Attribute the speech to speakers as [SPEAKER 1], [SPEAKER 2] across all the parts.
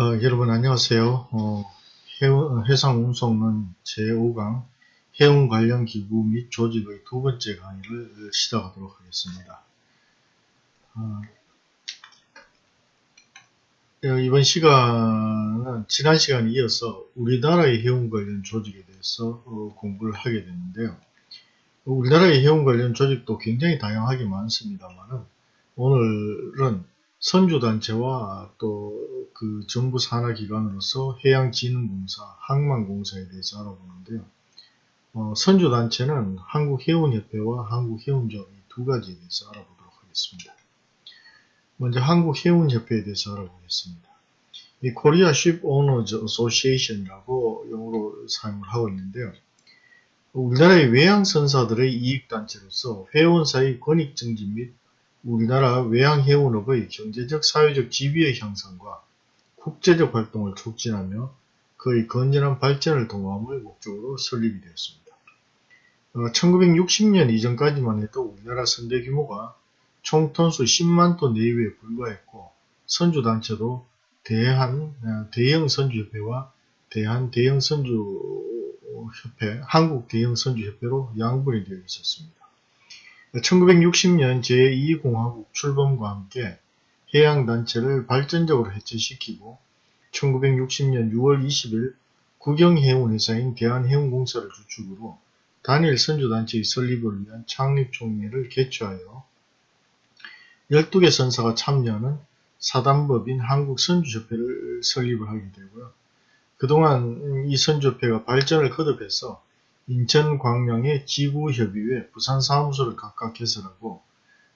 [SPEAKER 1] 어, 여러분 안녕하세요. 어, 해상 운송은 제5강 해운 관련 기구 및 조직의 두 번째 강의를 시작하도록 하겠습니다. 어, 어 이번 시간은 지난 시간에 이어서 우리나라의 해운 관련 조직에 대해서 어, 공부를 하게 되는데요. 우리나라의 해운 관련 조직도 굉장히 다양하게 많습니다만 오늘은 선주단체와 또 그 정부 산하기관으로서 해양진흥공사, 항만공사에 대해서 알아보는데요. 어, 선주단체는 한국해운협회와 한국해운조합 두 가지에 대해서 알아보도록 하겠습니다. 먼저 한국해운협회에 대해서 알아보겠습니다. 이 Korea Shipowners Association이라고 영어로 사용을 하고 있는데요. 우리나라의 외항선사들의 이익단체로서 회원사의 권익증진 및 우리나라 외항해운업의 경제적, 사회적 지위의 향상과 국제적 활동을 촉진하며 그의 건전한 발전을 도모함을 목적으로 설립이 되었습니다. 어, 1960년 이전까지만 해도 우리나라 선대 규모가 총 톤수 10만 톤 내외에 불과했고 선주단체도 대한 어, 대형 선주협회와 대한 대형 선주협회, 한국 대형 선주협회로 양분이 되어 있었습니다. 1960년 제2공화국 출범과 함께 해양단체를 발전적으로 해체시키고 1960년 6월 20일 국영해운회사인 대한해운공사를 주축으로 단일 선주단체의 설립을 위한 창립총회를 개최하여 12개 선사가 참여하는 사단법인 한국선주협회를 설립을 하게 되고요. 그동안 이 선주협회가 발전을 거듭해서 인천 광명의 지구협의회 부산 사무소를 각각 개설하고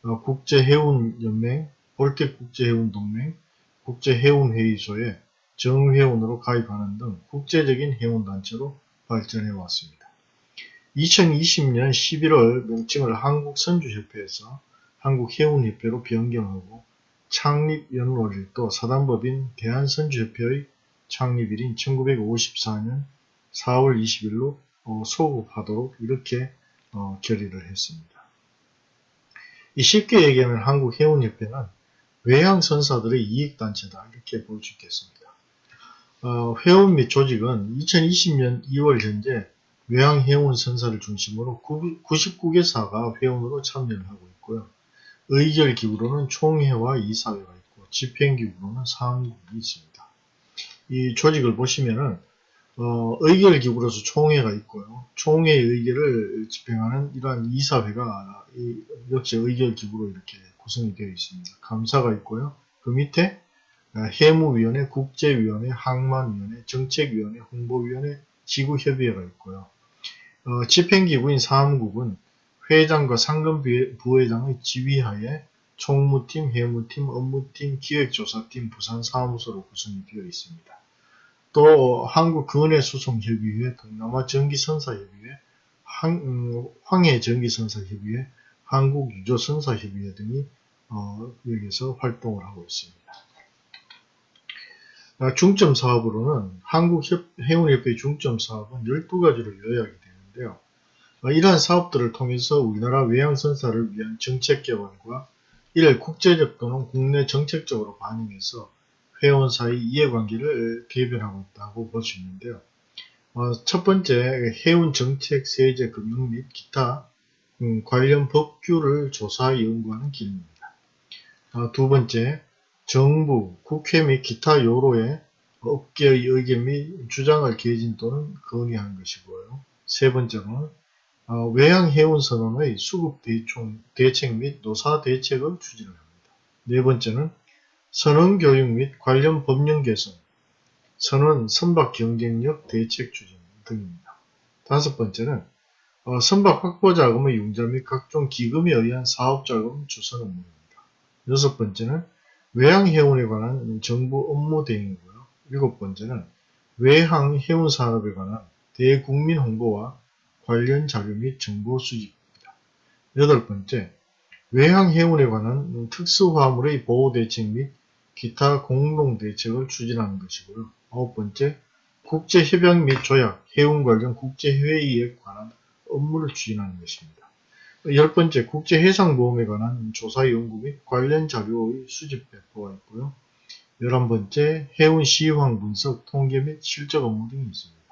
[SPEAKER 1] 어, 국제해운연맹, 볼틱국제해운동맹, 국제해운회의소에 정회원으로 가입하는 등 국제적인 해운단체로 발전해 왔습니다. 2020년 11월 명칭을 한국선주협회에서 한국해운협회로 변경하고 창립연월일도 사단법인 대한선주협회의 창립일인 1954년 4월 20일로 어, 소급하도록 이렇게 어, 결의를 했습니다. 쉽게 얘기하면 한국해운협회는 외항선사들의 이익단체다 이렇게 볼 수 있겠습니다. 어, 회원 및 조직은 2020년 2월 현재 외항해운선사를 중심으로 99개사가 회원으로 참여를 하고 있고요. 의결기구로는 총회와 이사회가 있고 집행기구로는 사무국이 있습니다. 이 조직을 보시면은 어, 의결 기구로서 총회가 있고요. 총회의 의결을 집행하는 이러한 이사회가 역시 의결 기구로 이렇게 구성이 되어 있습니다. 감사가 있고요. 그 밑에 어, 해무위원회, 국제위원회, 항만위원회, 정책위원회, 홍보위원회, 지구협의회가 있고요. 어, 집행기구인 사무국은 회장과 상금 부회장의 지휘하에 총무팀, 해무팀, 업무팀, 기획조사팀, 부산사무소로 구성이 되어 있습니다. 또 한국근해수송협의회, 동남아전기선사협의회, 음, 황해전기선사협의회, 한국유조선사협의회 등이 어, 여기서 활동을 하고 있습니다. 아, 중점 사업으로는 한국해운협회 중점 사업은 12가지로 요약이 되는데요. 아, 이러한 사업들을 통해서 우리나라 외양선사를 위한 정책 개발과 이를 국제적 또는 국내 정책적으로 반영해서 회원 사이 이해관계를 개변하고 있다고 볼 수 있는데요. 어, 첫 번째, 해운 정책, 세제, 금융 및 기타 음, 관련 법규를 조사 연구하는 기능입니다. 어, 두 번째, 정부, 국회 및 기타 요로에 업계의 의견 및 주장을 개진 또는 건의하는 것이고요. 세 번째는 어, 외양해운선언의 수급 대총, 대책 및 노사 대책을 추진합니다. 네 번째는 선언교육 및 관련 법령 개선, 선언 선박 경쟁력 대책 추진 등입니다. 다섯 번째는 어, 선박 확보 자금의 융자 및 각종 기금에 의한 사업 자금 주선 업무입니다. 여섯 번째는 외항 해운에 관한 정부 업무 대행이고요. 일곱 번째는 외항 해운 산업에 관한 대국민 홍보와 관련 자료 및 정보 수집입니다. 여덟 번째, 외항 해운에 관한 특수 화물의 보호 대책 및 기타 공동 대책을 추진하는 것이고요. 아홉 번째, 국제협약 및 조약, 해운 관련 국제회의에 관한 업무를 추진하는 것입니다. 열 번째, 국제해상보험에 관한 조사 연구 및 관련 자료의 수집 배포가 있고요. 11번째 해운 시황 분석, 통계 및 실적 업무 등이 있습니다.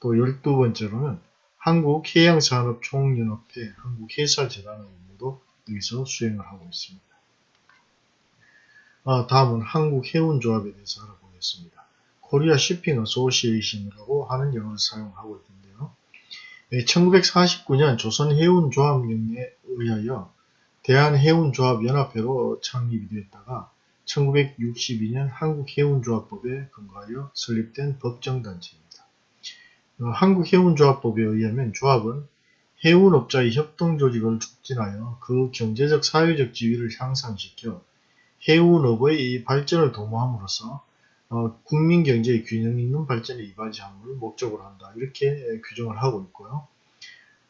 [SPEAKER 1] 또 12번째로는 한국해양산업총연합회 한국해사재단 업무도 여기서 수행을 하고 있습니다. 아, 다음은 한국해운조합에 대해서 알아보겠습니다. Korea Shipping Association이라고 하는 영어를 사용하고 있는데요. 1949년 조선해운조합령에 의하여 대한해운조합연합회로 창립이 되었다가 1962년 한국해운조합법에 근거하여 설립된 법정단체입니다. 어, 한국해운조합법에 의하면 조합은 해운업자의 협동조직을 촉진하여 그 경제적 사회적 지위를 향상시켜 해운업의 발전을 도모함으로써 어, 국민 경제의 균형 있는 발전에 이바지함을 목적으로 한다. 이렇게 규정을 하고 있고요.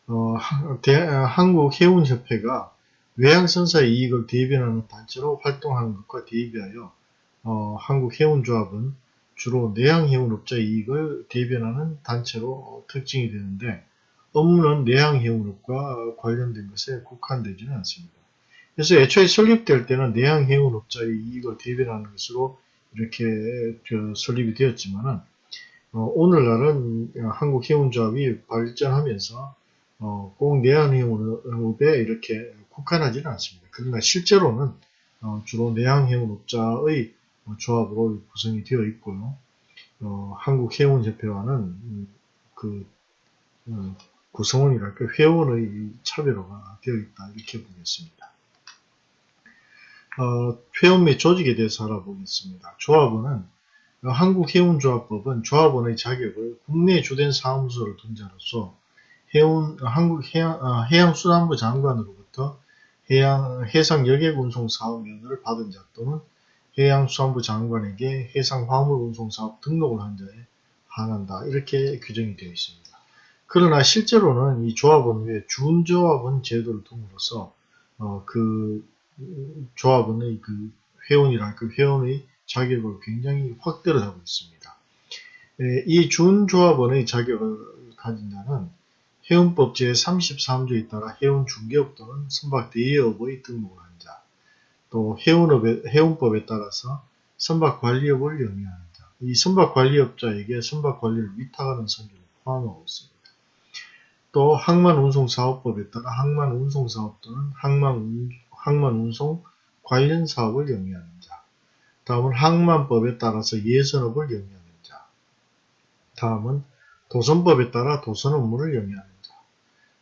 [SPEAKER 1] 어, 대, 한국 해운협회가 외항선사의 이익을 대변하는 단체로 활동하는 것과 대비하여 어, 한국 해운조합은 주로 내항해운업자의 이익을 대변하는 단체로 특징이 되는데 업무는 내항해운업과 관련된 것에 국한되지는 않습니다. 그래서 애초에 설립될 때는 내항해운업자의 이익을 대변하는 것으로 이렇게 설립이 되었지만은 어, 오늘날은 한국 해운조합이 발전하면서 어, 꼭 내항해운업에 이렇게 국한하지는 않습니다. 그러나 실제로는 어, 주로 내항 해운업자의 어, 조합으로 구성이 되어 있고요. 어, 한국 해운협회와는 음, 그 음, 구성원이랄까 회원의 차별화가 되어 있다 이렇게 보겠습니다. 어, 회원 및 조직에 대해서 알아보겠습니다. 조합원은 한국해운조합법은 조합원의 자격을 국내 주된 사무소를 둔 자로서 해운, 한국 해양, 아, 해양수산부 장관으로부터 해양, 해상 여객운송 사업 면허를 받은 자 또는 해양수산부 장관에게 해상 화물운송 사업 등록을 한 자에 한한다. 이렇게 규정이 되어 있습니다. 그러나 실제로는 이 조합원 외에 준조합원 제도를 둠으로써 어, 그 조합원의 그 회원이랄 그 회원의 자격을 굉장히 확대를 하고 있습니다. 에, 이 준조합원의 자격을 가진 자는 해운법 제33조에 따라 해운 중개업 또는 선박 대여업의 등록을 한 자, 또 해운업의, 해운법에 따라서 선박 관리업을 영위하는 자, 이 선박 관리업자에게 선박 관리를 위탁하는 선주를 포함하고 있습니다. 또 항만운송사업법에 따라 항만운송사업 또는 항만, 항만운송 관련 사업을 영위하는 자, 다음은 항만법에 따라서 예선업을 영위하는 자, 다음은 도선법에 따라 도선 업무를 영위하는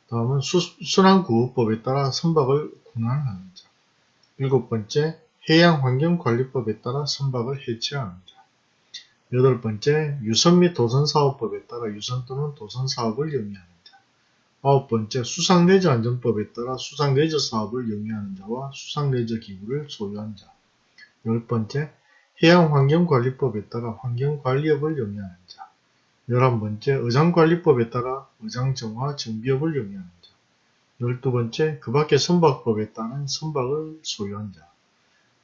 [SPEAKER 1] 다음은 순환구호법에 따라 선박을 군환하는 자. 일곱 번째, 해양환경관리법에 따라 선박을 해체하는 자. 여덟 번째, 유선 및 도선사업법에 따라 유선 또는 도선사업을 영위하는 자. 아홉 번째, 수상레저 안전법에 따라 수상레저 사업을 영위하는 자와 수상레저 기구를 소유한 자. 열 번째, 해양환경관리법에 따라 환경관리업을 영위하는 자. 11번째 의장관리법에 따라 의장정화 정비업을 영위하는 자 12번째 그 밖의 선박법에 따른 선박을 소유한 자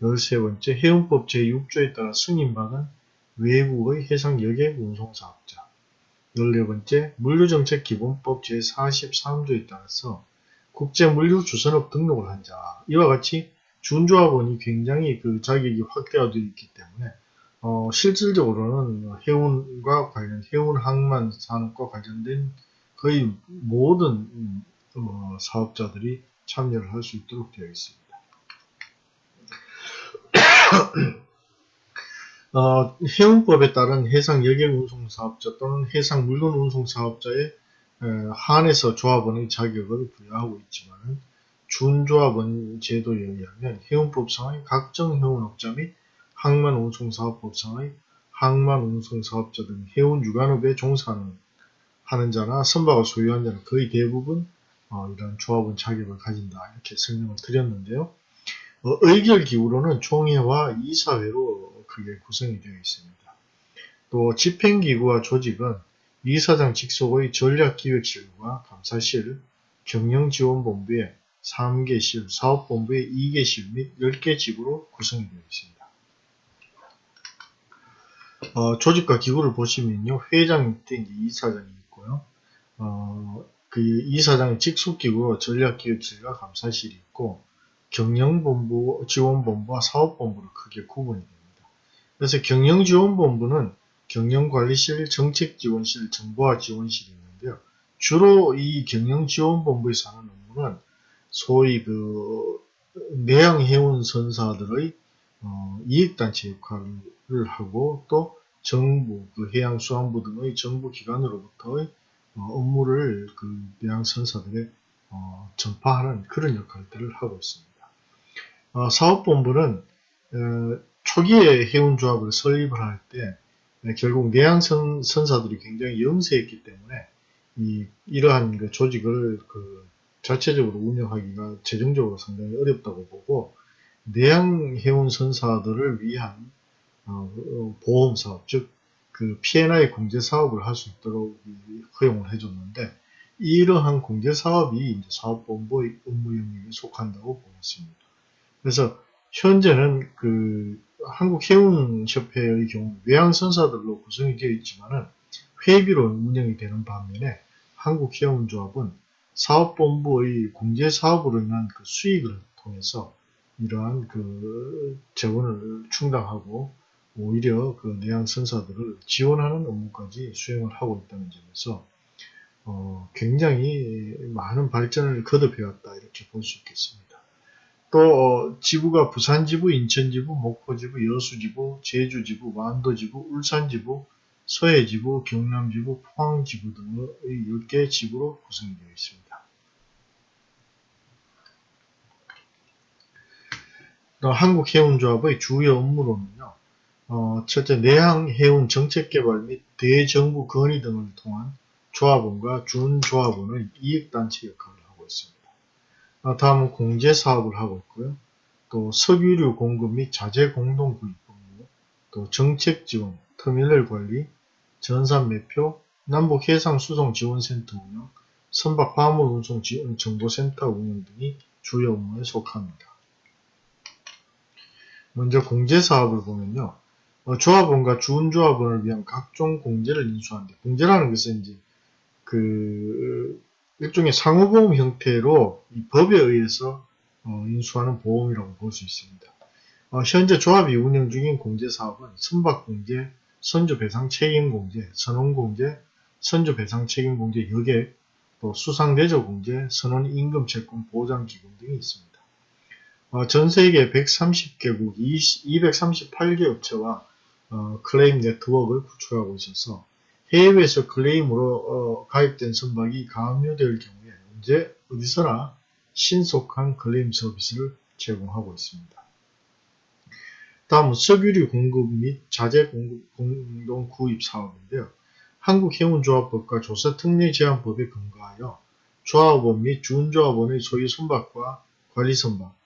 [SPEAKER 1] 13번째 해운법 제6조에 따라 승인받은 외국의 해상 여객 운송사업자 14번째 물류정책기본법 제43조에 따라서 국제물류주선업 등록을 한 자 이와 같이 준조합원이 굉장히 그 자격이 확대가 되어 있기 때문에 어, 실질적으로는 해운과 관련, 해운 항만 산업과 관련된 거의 모든 어, 사업자들이 참여를 할 수 있도록 되어 있습니다. 어, 해운법에 따른 해상 여객 운송 사업자 또는 해상 물건 운송 사업자에 한해서 조합원의 자격을 부여하고 있지만 준조합원 제도에 의하면 해운법상의 각종 해운업자 및 항만운송사업법상의 항만운송사업자 등 해운 유관업에 종사하는 하는 자나 선박을 소유한 자는 거의 대부분 어, 이런 조합원 자격을 가진다 이렇게 설명을 드렸는데요. 어, 의결 기구로는 총회와 이사회로 그게 구성이 되어 있습니다. 또 집행기구와 조직은 이사장 직속의 전략기획실과 감사실, 경영지원본부의 3개실, 사업본부의 2개실 및 10개 지부로 구성이 되어 있습니다. 어, 조직과 기구를 보시면요. 회장 밑에 이사장이 있고요. 어, 그 이사장의 직속기구 전략기획실과 감사실이 있고 경영본부, 지원본부와 사업본부로 크게 구분이. 그래서 경영지원본부는 경영관리실, 정책지원실, 정보화지원실이 있는데요. 주로 이 경영지원본부에서 하는 업무는 소위 그 내양해운 선사들의 어, 이익단체 역할을 하고 또 정부, 그 해양수산부 등의 정부기관으로부터의 어, 업무를 그 내양선사들에 어, 전파하는 그런 역할들을 하고 있습니다. 어, 사업본부는 어, 초기에 해운조합을 설립을 할때 네, 결국 내양 선 사들이 굉장히 영세했기 때문에 이, 이러한 그 조직을 그 자체적으로 운영하기가 재정적으로 상당히 어렵다고 보고 내양 해운 선사들을 위한 어, 보험 사업, 즉, 그 P&I 공제 사업을 할 수 있도록 허용을 해줬는데, 이러한 공제 사업이 사업본부의 업무 영역에 속한다고 보고 있습니다. 그래서 현재는 그 한국해운협회의 경우 외항선사들로 구성이 되어 있지만은 회비로 운영이 되는 반면에 한국해운조합은 사업본부의 공제사업으로 인한 그 수익을 통해서 이러한 그 재원을 충당하고 오히려 그 내항선사들을 지원하는 업무까지 수행을 하고 있다는 점에서 어, 굉장히 많은 발전을 거듭해왔다 이렇게 볼 수 있겠습니다. 또 어, 지부가 부산지부, 인천지부, 목포지부, 여수지부, 제주지부, 완도지부, 울산지부, 서해지부, 경남지부, 포항지부 등의 10개 지부로 구성되어 있습니다. 또 한국해운조합의 주요 업무로는요. 어, 첫째, 내항해운 정책개발 및 대정부 건의 등을 통한 조합원과 준조합원의 이익단체 역할을 하고 있습니다. 어, 다음은 공제 사업을 하고 있고요. 또 석유류 공급 및 자재 공동 구입 업무, 또 정책 지원, 터미널 관리, 전산 매표, 남북 해상 수송 지원 센터 운영, 선박 화물 운송 정보센터 운영 등이 주요 업무에 속합니다. 먼저 공제 사업을 보면요. 어, 조합원과 준조합원을 위한 각종 공제를 인수하는데 공제라는 것은 이제 그 일종의 상호보험 형태로 이 법에 의해서 어, 인수하는 보험이라고 볼 수 있습니다. 어, 현재 조합이 운영 중인 공제사업은 선박공제, 선주배상 책임공제, 선원공제, 선주배상 책임공제 여객, 또 수상대저공제, 선원임금채권 보장기금 등이 있습니다. 어, 전 세계 130개국 238개 업체와 어, 클레임 네트워크를 구축하고 있어서 해외에서 클레임으로 어, 가입된 선박이 가압류될 경우에 언제 어디서나 신속한 클레임 서비스를 제공하고 있습니다. 다음은 석유류 공급 및 자재 공급 공동 구입 사업인데요. 한국해운조합법과 조사특례제한법에 근거하여 조합원 및 준조합원의 소유 선박과 관리 선박,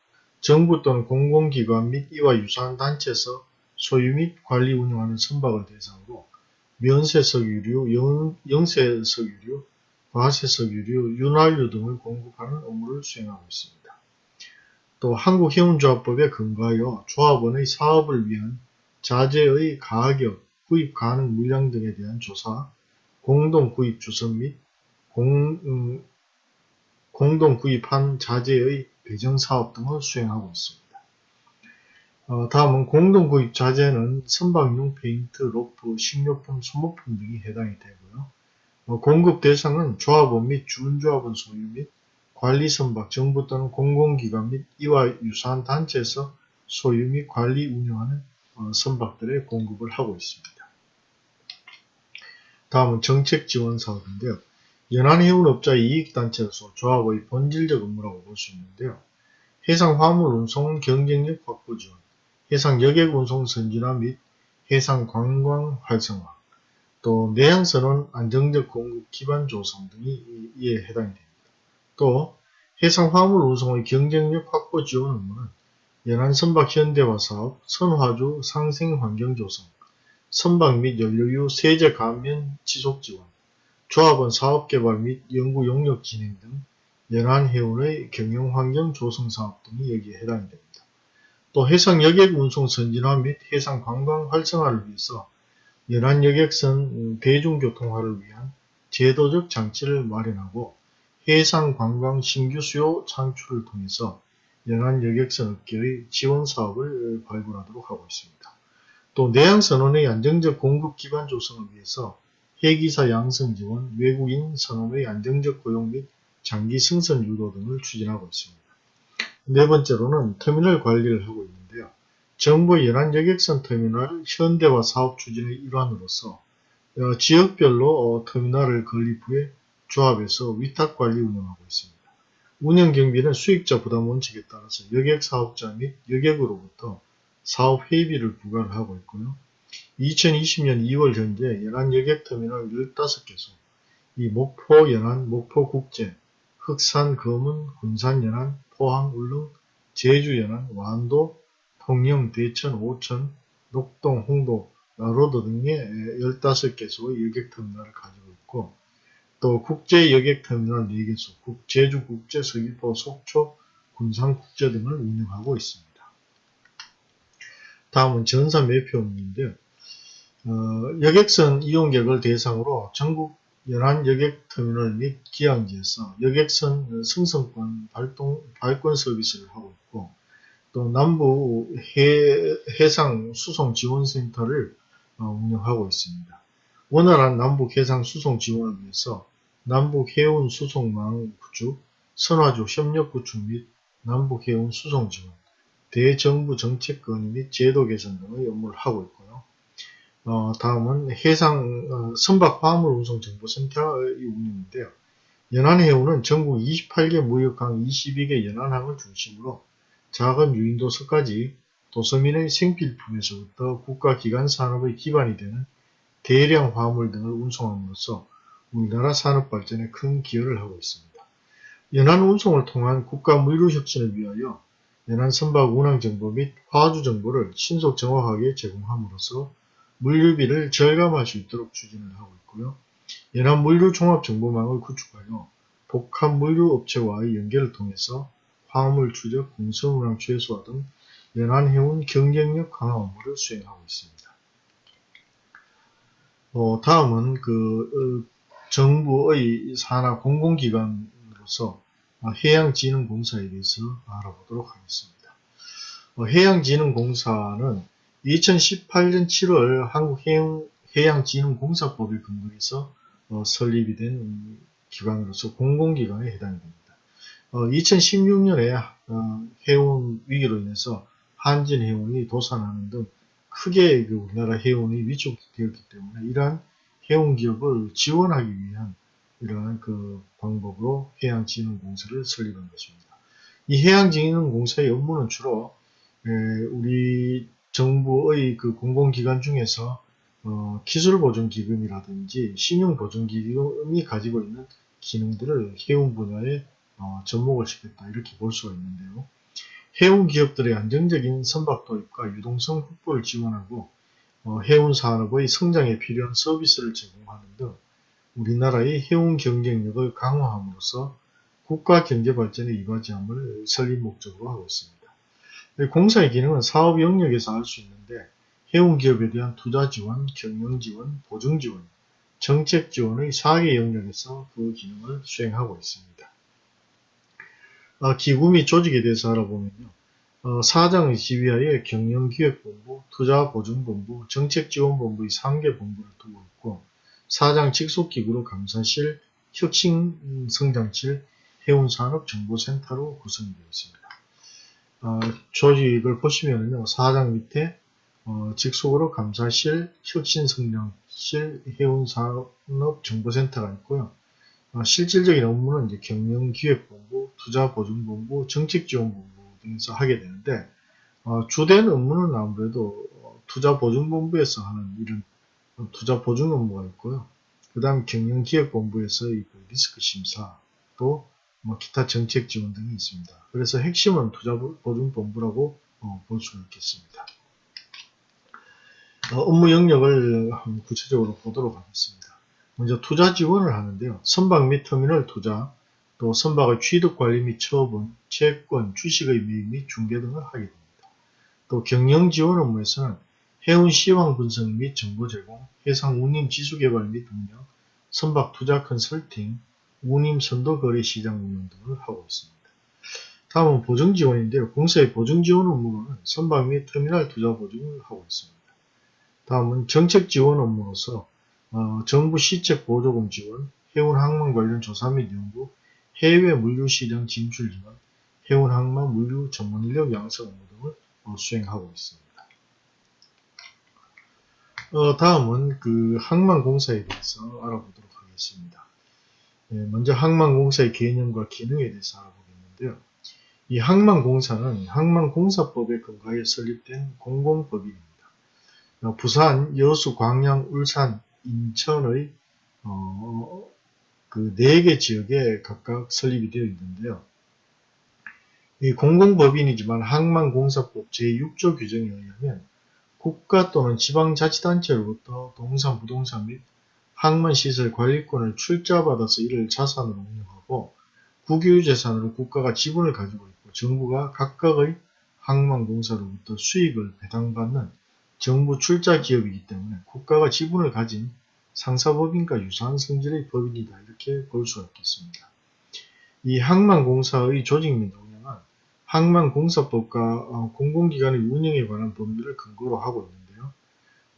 [SPEAKER 1] 정부 또는 공공기관 및 이와 유사한 단체에서 소유 및 관리 운영하는 선박을 대상으로 면세석 유류, 영, 세석 유류 과세석 유류, 윤활유 등을 공급하는 업무를 수행하고 있습니다. 또 한국해운조합법에 근거하여 조합원의 사업을 위한 자재의 가격, 구입 가능 물량 등에 대한 조사, 공동 구입 주선 및 공, 음, 공동 구입한 자재의 배정 사업 등을 수행하고 있습니다. 어, 다음은 공동구입 자재는 선박용 페인트, 로프, 식료품, 소모품 등이 해당이 되고요. 어, 공급 대상은 조합원 및 준조합원 소유 및 관리 선박, 정부 또는 공공기관 및 이와 유사한 단체에서 소유 및 관리 운영하는 어, 선박들의 공급을 하고 있습니다. 다음은 정책 지원 사업인데요. 연안해운업자 이익단체로서 조합의 본질적 업무라고 볼 수 있는데요. 해상 화물 운송 경쟁력 확보 지원, 해상 여객 운송 선진화 및 해상 관광 활성화, 또 내양선원 안정적 공급 기반 조성 등이 이에 해당이 됩니다. 또 해상 화물 운송의 경쟁력 확보 지원 업무는 연안 선박 현대화 사업, 선화주 상생 환경 조성, 선박 및 연료유 세제 감면 지속 지원, 조합원 사업 개발 및 연구 용역 진행 등 연안 해운의 경영 환경 조성 사업 등이 여기에 해당이 됩니다. 또 해상 여객 운송 선진화 및 해상 관광 활성화를 위해서 연안 여객선 대중교통화를 위한 제도적 장치를 마련하고 해상 관광 신규 수요 창출을 통해서 연안 여객선 업계의 지원 사업을 발굴하도록 하고 있습니다. 또 내양 선원의 안정적 공급 기반 조성을 위해서 해기사 양성 지원, 외국인 선원의 안정적 고용 및 장기 승선 유도 등을 추진하고 있습니다. 네 번째로는 터미널 관리를 하고 있는데요. 정부 연안 여객선 터미널 현대화 사업 추진의 일환으로서 어, 지역별로 어, 터미널을 건립 후에 조합해서 위탁 관리 운영하고 있습니다. 운영 경비는 수익자 부담 원칙에 따라서 여객 사업자 및 여객으로부터 사업 회비를 부과를 하고 있고요. 2020년 2월 현재 연안 여객터미널 15개소, 이 목포 연안, 목포 국제, 흑산 검은, 군산 연안, 포항 울릉, 제주 연안, 완도, 통영, 대천, 오천, 녹동, 홍도, 나로도 등의 15개소의 여객터미널을 가지고 있고 또 국제 여객터미널 4개소, 제주 국제, 서귀포, 속초, 군산 국제 등을 운영하고 있습니다. 다음은 전사 매표 업무인데요. 어, 여객선 이용객을 대상으로 전국 연안 여객 터미널 및 기항지에서 여객선 승선권 발동, 발권 서비스를 하고 있고 또 남부 해, 해상 수송 지원 센터를 어, 운영하고 있습니다. 원활한 남북 해상 수송 지원을 위해서 남북 해운 수송망 구축, 선화조 협력 구축 및 남북 해운 수송 지원, 대정부 정책 건의 및 제도 개선 등의 업무를 하고 있고요. 어, 다음은 해상 어, 선박 화물 운송 정보센터의 운영인데요. 연안해운은 전국 28개 무역항 22개 연안항을 중심으로 작은 유인도서까지 도서민의 생필품에서부터 국가기관 산업의 기반이 되는 대량 화물 등을 운송함으로써 우리나라 산업 발전에 큰 기여를 하고 있습니다. 연안 운송을 통한 국가 물류 혁신을 위하여 연안 선박 운항 정보 및 화주 정보를 신속 정확하게 제공함으로써 물류비를 절감할 수 있도록 추진을 하고 있고요. 연안 물류 종합 정보망을 구축하여 복합 물류 업체와의 연계를 통해서 화물 추적, 공선 운항 최소화 등 연안 해운 경쟁력 강화 업무를 수행하고 있습니다. 어, 다음은 그 어, 정부의 산하 공공기관으로서 해양진흥공사에 대해서 알아보도록 하겠습니다. 어, 해양진흥공사는 2018년 7월 한국해양진흥공사법에 근거해서 어, 설립이 된 기관으로서 공공기관에 해당이 됩니다. 2016년에 해운 위기로 인해서 한진 해운이 도산하는 등 크게 그 우리나라 해운이 위축되었기 때문에 이러한 해운 기업을 지원하기 위한 이러한 그 방법으로 해양진흥공사를 설립한 것입니다. 이 해양진흥공사의 업무는 주로 우리 정부의 그 공공기관 중에서 어, 기술보존기금이라든지 신용보존기금이 가지고 있는 기능들을 해운 분야에 어, 접목을 시켰다 이렇게 볼 수가 있는데요. 해운 기업들의 안정적인 선박 도입과 유동성 확보를 지원하고 어, 해운 산업의 성장에 필요한 서비스를 제공하는 등 우리나라의 해운 경쟁력을 강화함으로써 국가 경제 발전에 이바지함을 설립 목적으로 하고 있습니다. 공사의 기능은 사업 영역에서 할 수 있는데 해운 기업에 대한 투자 지원, 경영 지원, 보증 지원, 정책 지원의 4개 영역에서 그 기능을 수행하고 있습니다. 어, 기구 및 조직에 대해서 알아보면요. 어, 사장의 지휘하에 경영기획본부, 투자보증본부, 정책지원본부의 3개 본부를 두고 있고 사장 직속기구로 감사실, 혁신성장실, 해운산업정보센터로 구성되어 있습니다. 어, 조직을 보시면요. 사장 밑에 어, 직속으로 감사실, 혁신성장실, 해운산업정보센터가 있고요. 어, 실질적인 업무는 이제 경영기획본부, 투자보증본부, 정책지원본부 등에서 하게 되는데 어, 주된 업무는 아무래도 투자보증본부에서 하는 이런 투자보증 업무가 있고요. 그 다음 경영기획본부에서의 그 리스크 심사 또 뭐 기타 정책 지원 등이 있습니다. 그래서 핵심은 투자보증본부라고 어, 볼 수가 있겠습니다. 어, 업무 영역을 구체적으로 보도록 하겠습니다. 먼저 투자 지원을 하는데요. 선박 및 터미널 투자, 또 선박의 취득 관리 및 처분, 채권, 주식의 매입 및 중개 등을 하게 됩니다. 또 경영 지원 업무에서는 해운 시황 분석 및 정보 제공, 해상 운임 지수 개발 및 운영, 선박 투자 컨설팅, 운임 선도 거래 시장 운영 등을 하고 있습니다. 다음은 보증 지원인데요. 공사의 보증 지원 업무로는 선박 및 터미널 투자 보증을 하고 있습니다. 다음은 정책 지원 업무로서 어, 정부 시책 보조금 지원, 해운 항만 관련 조사 및 연구, 해외 물류 시장 진출 지원, 해운 항만 물류 전문 인력 양성 업무 등을 어, 수행하고 있습니다. 어, 다음은 그 항만 공사에 대해서 알아보도록 하겠습니다. 예, 먼저 항만공사의 개념과 기능에 대해서 알아보겠는데요. 이 항만공사는 항만공사법에 근거하여 설립된 공공법인입니다. 어, 부산, 여수, 광양, 울산, 인천의 어, 그 4개 지역에 각각 설립이 되어 있는데요. 이 공공법인이지만 항만공사법 제6조 규정에 의하면 국가 또는 지방자치단체로부터 동산, 부동산 및 항만시설 관리권을 출자받아서 이를 자산으로 운영하고 국유재산으로 국가가 지분을 가지고 있고 정부가 각각의 항만공사로부터 수익을 배당받는 정부 출자 기업이기 때문에 국가가 지분을 가진 상사법인과 유사한 성질의 법인이다 이렇게 볼 수가 있겠습니다. 이 항만공사의 조직 및 운영은 항만공사법과 어, 공공기관의 운영에 관한 법률을 근거로 하고 있는데요.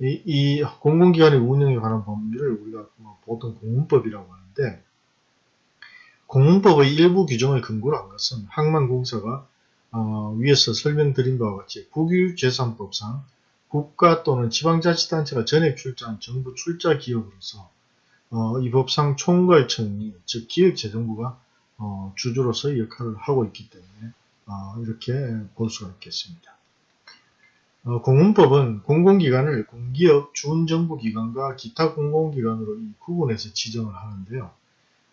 [SPEAKER 1] 이, 이 공공기관의 운영에 관한 법률을 우리가 뭐 보통 공문법이라고 하는데 공문법의 일부 규정을 근거로 한 것은 항만공사가 어, 위에서 설명드린 바와 같이 국유재산법상 국가 또는 지방자치단체가 전액 출자한 정부 출자 기업으로서 어, 이 법상 총괄청이 즉 기획재정부가 어, 주주로서의 역할을 하고 있기 때문에 어, 이렇게 볼 수가 있겠습니다. 어, 공문법은 공공기관을 공기업, 준정부기관과 기타 공공기관으로 구분해서 지정을 하는데요.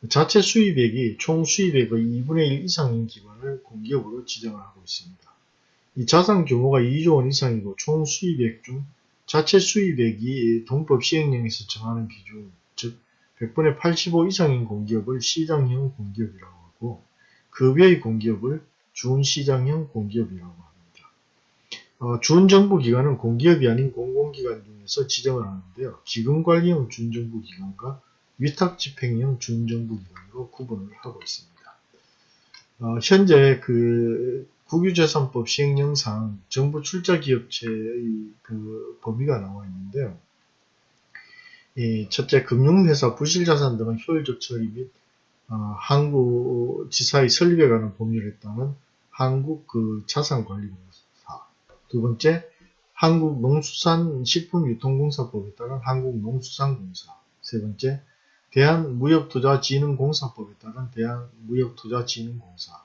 [SPEAKER 1] 자체 수입액이 총 수입액의 2분의 1 이상인 기관을 공기업으로 지정을 하고 있습니다. 이 자산 규모가 2조 원 이상이고 총 수입액 중 자체 수입액이 동법 시행령에서 정하는 기준, 즉 100분의 85 이상인 공기업을 시장형 공기업이라고 하고 급여의 공기업을 준시장형 공기업이라고 합니다. 어, 준정부기관은 공기업이 아닌 공공기관 중에서 지정을 하는데요. 기금관리형 준정부기관과 위탁집행형 준정부기관으로 구분을 하고 있습니다. 어, 현재 그 국유재산법 시행령상 정부 출자기업체의 그 범위가 나와 있는데요. 이 첫째, 금융회사, 부실자산 등의 효율적 처리 및 어, 한국지사의 설립에 관한 법률에 따른 한국 그 자산관리공사. 두 번째, 한국농수산식품유통공사법에 따른 한국농수산공사. 세 번째, 대한무역투자진흥공사법에 따른 대한무역투자진흥공사.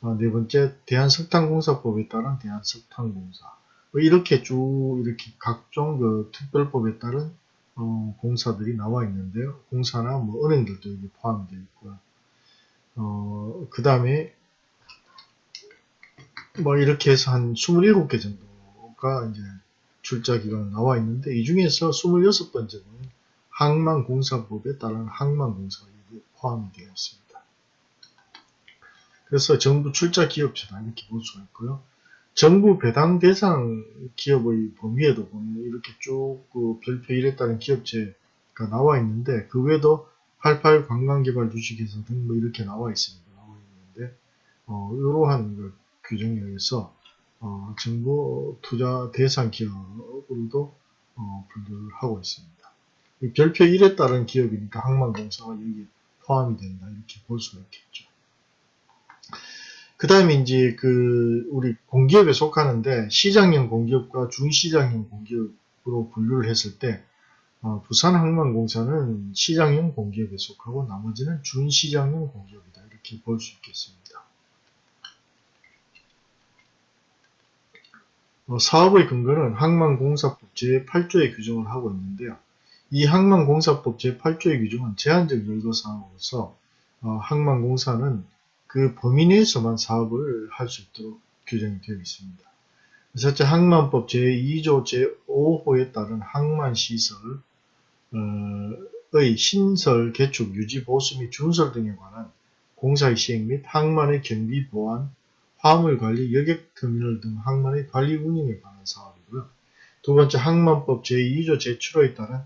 [SPEAKER 1] 어, 네 번째, 대한석탄공사법에 따른 대한석탄공사. 뭐 이렇게 쭉 이렇게 각종 그 특별법에 따른 어, 공사들이 나와 있는데요. 공사나 뭐 은행들도 여기 포함되어 있고요. 어, 그 다음에 뭐 이렇게 해서 한 27개 정도가 이제 출자 기간 나와 있는데 이 중에서 26번째는 항만공사법에 따른 항만공사가 포함이 되어 있습니다. 그래서 정부 출자 기업체다 이렇게 볼 수가 있고요. 정부 배당 대상 기업의 범위에도 보면 이렇게 쭉 그 별표 1에 따른 기업체가 나와 있는데 그 외에도 88 관광개발 주식회사 등 뭐 이렇게 나와 있습니다. 나와 있는데 어, 이러한 그 규정에 의해서 어, 정부 투자 대상 기업으로도 어, 분류를 하고 있습니다. 별표 1에 따른 기업이니까 항만공사가 여기 포함이 된다 이렇게 볼 수가 있겠죠. 그 다음에 이제 그 우리 공기업에 속하는데 시장형 공기업과 중시장형 공기업으로 분류를 했을 때 어, 부산항만공사는 시장형 공기업에 속하고 나머지는 준시장형 공기업이다 이렇게 볼 수 있겠습니다. 사업의 근거는 항만공사법 제8조의 규정을 하고 있는데요. 이 항만공사법 제8조의 규정은 제한적 열거사항으로서 어, 항만공사는 그 범위 내에서만 사업을 할 수 있도록 규정이 되어 있습니다. 첫째 항만법 제2조 제5호에 따른 항만시설의 신설, 개축, 유지, 보수 및 준설 등에 관한 공사의 시행 및 항만의 경비, 보안, 화물 관리, 여객터미널 등 항만의 관리 운영에 관한 사업이고요. 두 번째 항만법 제2조 제7호에 따른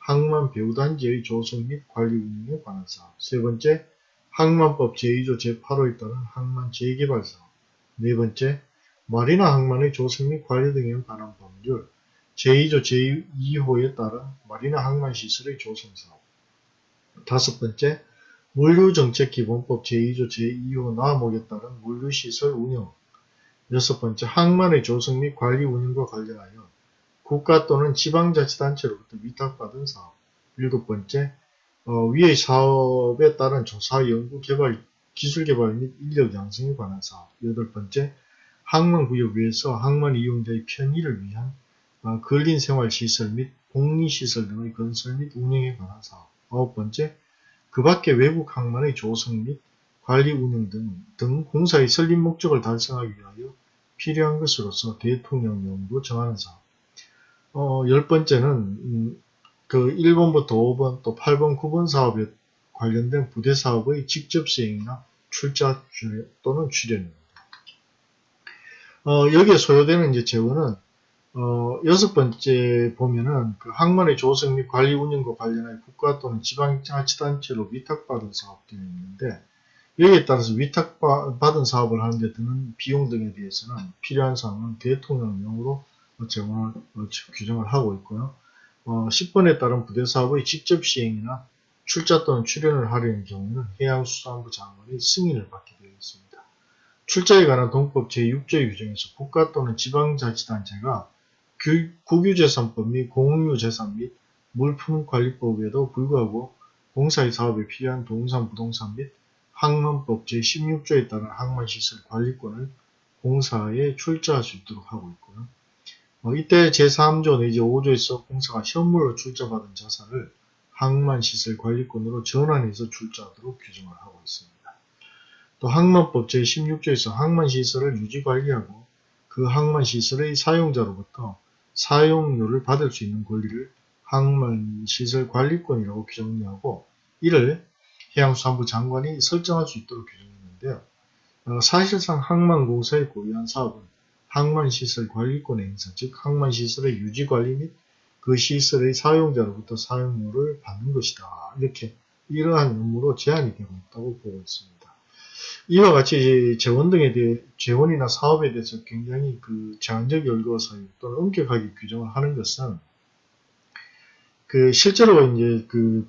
[SPEAKER 1] 항만 배후단지의 조성 및 관리 운영에 관한 사업. 세 번째 항만법 제2조 제8호에 따른 항만 재개발 사업 네 번째, 마리나 항만의 조성 및 관리 등에 관한 법률 제2조 제2호에 따른 마리나 항만 시설의 조성 사업 다섯 번째, 물류정책기본법 제2조 제2호 나목에 따른 물류시설 운영. 여섯 번째, 항만의 조성 및 관리 운영과 관련하여 국가 또는 지방자치단체로부터 위탁받은 사업. 일곱 번째, 어, 위의 사업에 따른 조사, 연구, 개발, 기술 개발 및 인력 양성에 관한 사업. 여덟 번째, 항만구역 외에서 항만 이용자의 편의를 위한 어, 근린생활시설 및 공리시설 등의 건설 및 운영에 관한 사업. 아홉 번째, 그 밖에 외국 항만의 조성 및 관리 운영 등, 등 공사의 설립 목적을 달성하기 위하여 필요한 것으로서 대통령령으로 정하는 사업. 어, 열 번째는, 음, 그 1번부터 5번 또 8번, 9번 사업에 관련된 부대 사업의 직접 시행이나 출자 또는 출연입니다. 어, 여기에 소요되는 이제 재원은 어, 여섯 번째 보면은 그 항만의 조성 및 관리 운영과 관련하여 국가 또는 지방자치단체로 위탁받은 사업들이 있는데 여기에 따라서 위탁받은 사업을 하는데 드는 비용 등에 대해서는 필요한 사항은 대통령령으로 제공을 어, 규정을 하고 있고요. 어, 10번에 따른 부대 사업의 직접 시행이나 출자 또는 출연을 하려는 경우는 해양수산부 장관의 승인을 받게 되어 있습니다. 출자에 관한 동법 제6조 규정에서 국가 또는 지방자치단체가 국유재산법 및 공유재산 및 물품관리법에도 불구하고 공사의 사업에 필요한 동산 부동산 및 항만법 제16조에 따른 항만시설 관리권을 공사에 출자할 수 있도록 하고 있고요. 어, 이때 제3조 내지 5조에서 공사가 현물로 출자받은 자산을 항만시설 관리권으로 전환해서 출자하도록 규정을 하고 있습니다. 또 항만법 제16조에서 항만시설을 유지관리하고 그 항만시설의 사용자로부터 사용료를 받을 수 있는 권리를 항만시설 관리권이라고 규정하고 이를 해양수산부 장관이 설정할 수 있도록 규정했는데요. 어, 사실상 항만공사의 고유한 사업은 항만시설 관리권의 행사, 즉 항만시설의 유지관리 및 그 시설의 사용자로부터 사용료를 받는 것이다. 이렇게 이러한 의무로 제한이 되고 있다고 보고 있습니다. 이와 같이 재원 등에 대해 재원이나 사업에 대해서 굉장히 그 제한적 열거 사유 또는 엄격하게 규정을 하는 것은 그 실제로 이제 그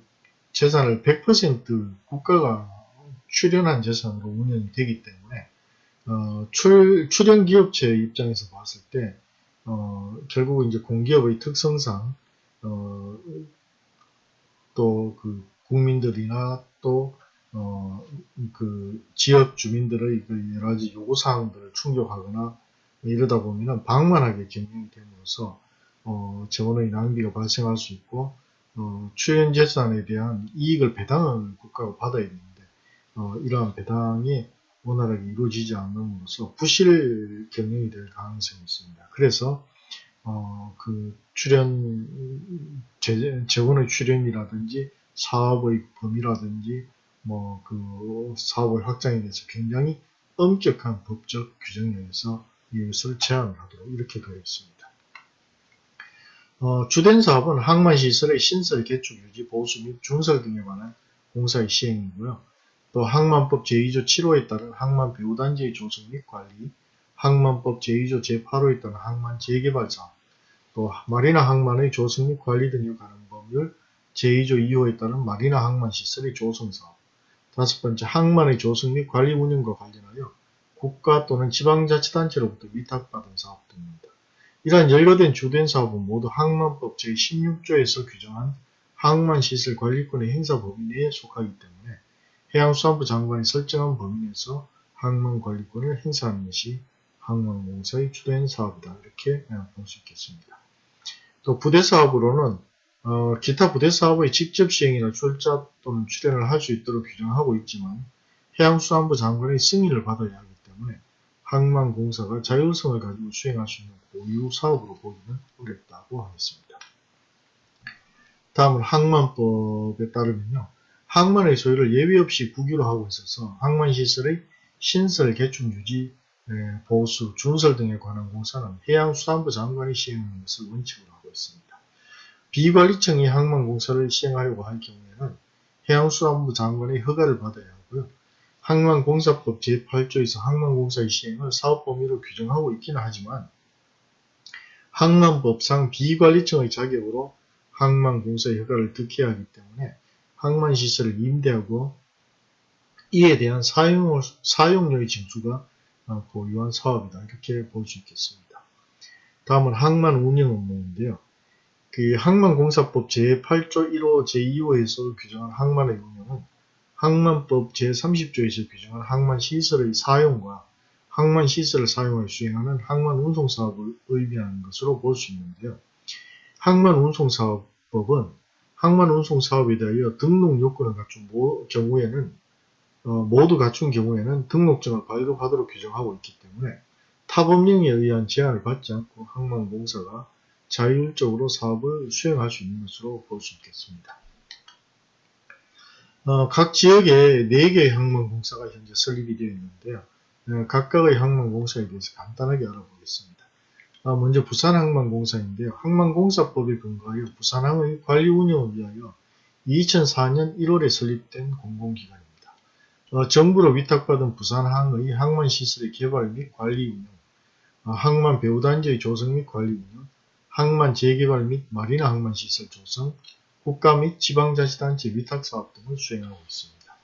[SPEAKER 1] 재산을 100% 국가가 출연한 재산으로 운영이 되기 때문에 어, 출, 출연 기업체 입장에서 봤을 때 어, 결국 이제 공기업의 특성상 어, 또 그 국민들이나 또 어, 그 지역 주민들의 그 여러 가지 요구 사항들을 충족하거나 이러다 보면은 방만하게 경영이 됨으로써 어, 재원의 낭비가 발생할 수 있고 어, 출연 재산에 대한 이익을 배당을 국가가 받아야 되는데 어, 이러한 배당이 원활하게 이루어지지 않음으로써 부실 경영이 될 가능성이 있습니다. 그래서 어, 그 출연 재, 재원의 출연이라든지 사업의 범위라든지 뭐 그 사업을 확장에 대해서 굉장히 엄격한 법적 규정에 의해서 이것을 제한을 하도록 이렇게 되어 있습니다. 어, 주된 사업은 항만시설의 신설, 개축, 유지, 보수 및 중설 등에 관한 공사의 시행이고요. 또 항만법 제2조 7호에 따른 항만 배후단지의 조성 및 관리, 항만법 제2조 제8호에 따른 항만 재개발 사업, 또 마리나 항만의 조성 및 관리 등에 관한 법률 제2조 2호에 따른 마리나 항만 시설의 조성 사업, 다섯 번째, 항만의 조성 및 관리 운영과 관련하여 국가 또는 지방자치단체로부터 위탁받은 사업 등입니다. 이러한 연료된 주된 사업은 모두 항만법 제16조에서 규정한 항만시설 관리권의 행사 범위 내에 속하기 때문에 해양수산부 장관이 설정한 범위 내에서 항만 관리권을 행사하는 것이 항만공사의 주된 사업이다. 이렇게 볼 수 있겠습니다. 또 부대사업으로는 어, 기타 부대 사업의 직접 시행이나 출자 또는 출연을 할 수 있도록 규정하고 있지만 해양수산부 장관의 승인을 받아야 하기 때문에 항만공사가 자율성을 가지고 수행할 수 있는 고유 사업으로 보기는 어렵다고 하겠습니다. 다음은 항만법에 따르면요. 항만의 소유를 예외 없이 국유로 하고 있어서 항만시설의 신설, 개축, 유지, 보수, 준설 등에 관한 공사는 해양수산부 장관이 시행하는 것을 원칙으로 하고 있습니다. 비관리청이 항만공사를 시행하려고 할 경우에는 해양수산부 장관의 허가를 받아야 하고요. 항만공사법 제8조에서 항만공사의 시행을 사업 범위로 규정하고 있기는 하지만 항만법상 비관리청의 자격으로 항만공사의 허가를 득해야 하기 때문에 항만시설을 임대하고 이에 대한 사용, 사용료의 징수가 어, 고유한 사업이다. 이렇게 볼 수 있겠습니다. 다음은 항만 운영 업무인데요. 그 항만공사법 제8조 1호 제2호에서 규정한 항만의 운영은 항만법 제30조에서 규정한 항만시설의 사용과 항만시설을 사용하여 수행하는 항만운송사업을 의미하는 것으로 볼 수 있는데요. 항만운송사업법은 항만운송사업에 대하여 등록 요건을 갖춘 경우에는 어, 모두 갖춘 경우에는 등록증을 발급하도록 규정하고 있기 때문에 타법령에 의한 제한을 받지 않고 항만공사가 자율적으로 사업을 수행할 수 있는 것으로 볼 수 있겠습니다. 어, 각 지역에 4개의 항만공사가 현재 설립이 되어 있는데요. 어, 각각의 항만공사에 대해서 간단하게 알아보겠습니다. 어, 먼저 부산항만공사인데요. 항만공사법에 근거하여 부산항의 관리 운영을 위하여 2004년 1월에 설립된 공공기관입니다. 어, 정부로 위탁받은 부산항의 항만시설의 개발 및 관리 운영, 어, 항만 배후단지의 조성 및 관리 운영, 항만 재개발 및 마리나 항만 시설 조성, 국가 및 지방자치단체 위탁사업 등을 수행하고 있습니다.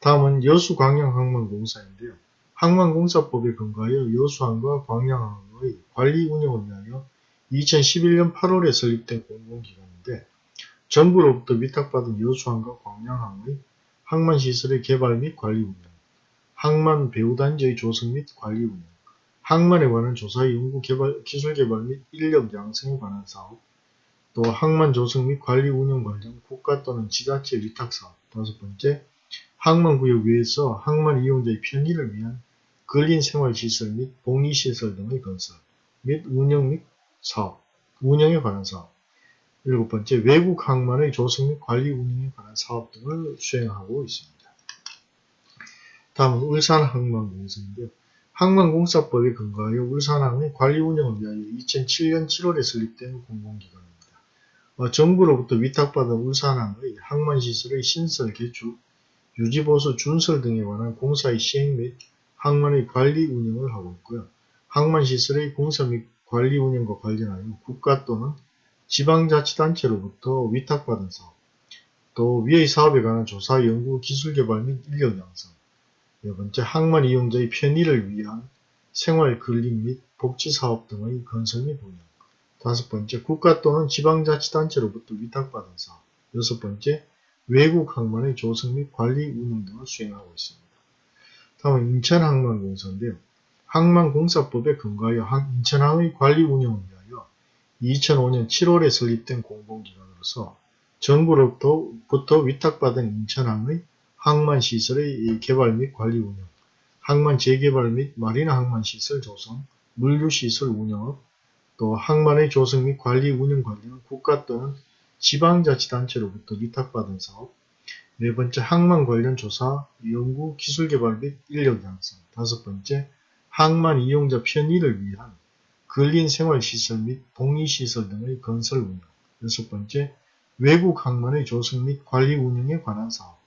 [SPEAKER 1] 다음은 여수광양항만공사인데요. 항만공사법에 근거하여 여수항과 광양항의 관리 운영을 위하여 2011년 8월에 설립된 공공기관인데 정부로부터 위탁받은 여수항과 광양항의 항만시설의 개발 및 관리 운영, 항만 배후단지의 조성 및 관리 운영, 항만에 관한 조사 연구 개발, 기술 개발 및 인력 양성에 관한 사업, 또 항만 조성 및 관리 운영 관련 국가 또는 지자체 위탁 사업, 다섯 번째, 항만 구역 외에서 항만 이용자의 편의를 위한 근린 생활 시설 및 복리 시설 등의 건설 및 운영 및 사업, 운영에 관한 사업, 일곱 번째, 외국 항만의 조성 및 관리 운영에 관한 사업 등을 수행하고 있습니다. 다음은 울산 항만공사인데요. 항만공사법에 근거하여 울산항의 관리 운영을 위하여 2007년 7월에 설립된 공공기관입니다. 어, 정부로부터 위탁받은 울산항의 항만시설의 신설, 개축, 유지보수, 준설 등에 관한 공사의 시행 및 항만의 관리 운영을 하고 있고요. 항만시설의 공사 및 관리 운영과 관련하여 국가 또는 지방자치단체로부터 위탁받은 사업, 또 위의 사업에 관한 조사, 연구, 기술개발 및 인력 양성, 네 번째, 항만 이용자의 편의를 위한 생활 근린 및 복지사업 등의 건설 및 운영. 다섯 번째, 국가 또는 지방자치단체로부터 위탁받은 사업. 여섯 번째, 외국 항만의 조성 및 관리 운영 등을 수행하고 있습니다. 다음은 인천항만공사인데요. 항만공사법에 근거하여 인천항의 관리 운영을 위하여 2005년 7월에 설립된 공공기관으로서 정부로부터 위탁받은 인천항의 항만시설의 개발 및 관리 운영, 항만 재개발 및 마리나 항만시설 조성, 물류시설 운영업, 또 항만의 조성 및 관리 운영 관련 국가 또는 지방자치단체로부터 위탁받은 사업, 네 번째 항만 관련 조사, 연구, 기술 개발 및 인력 양성, 다섯 번째 항만 이용자 편의를 위한 근린 생활시설 및 복리시설 등의 건설 운영, 여섯 번째 외국 항만의 조성 및 관리 운영에 관한 사업,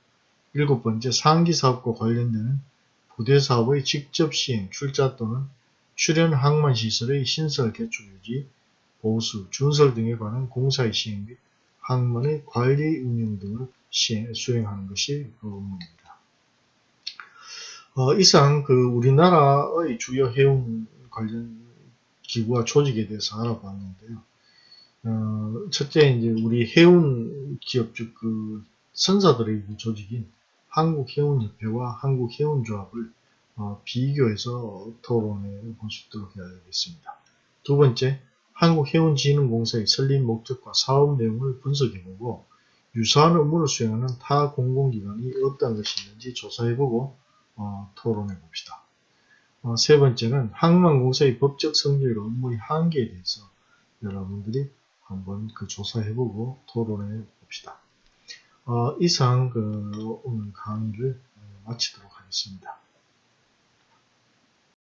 [SPEAKER 1] 일곱 번째, 상기 사업과 관련되는 부대 사업의 직접 시행, 출자 또는 출연 항만 시설의 신설, 개축, 유지, 보수, 준설 등에 관한 공사의 시행 및 항만의 관리 운영 등을 시행, 수행하는 것이 그 업무입니다. 어, 이상 그 우리나라의 주요 해운 관련 기구와 조직에 대해서 알아봤는데요. 어, 첫째 이제 우리 해운 기업 즉 그 선사들의 조직인 한국해운협회와 한국해운조합을 어, 비교해서 토론해 있도록 해야겠습니다. 두 번째, 한국해운진흥공사의 설립 목적과 사업 내용을 분석해보고 유사한 업무를 수행하는 타 공공기관이 어떤 것이 있는지 조사해보고 어, 토론해봅시다. 어, 세 번째는 항만공사의 법적 성질과 업무의 한계에 대해서 여러분들이 한번 그 조사해보고 토론해봅시다. 어, 이상 그 오늘 강의를 마치도록 하겠습니다.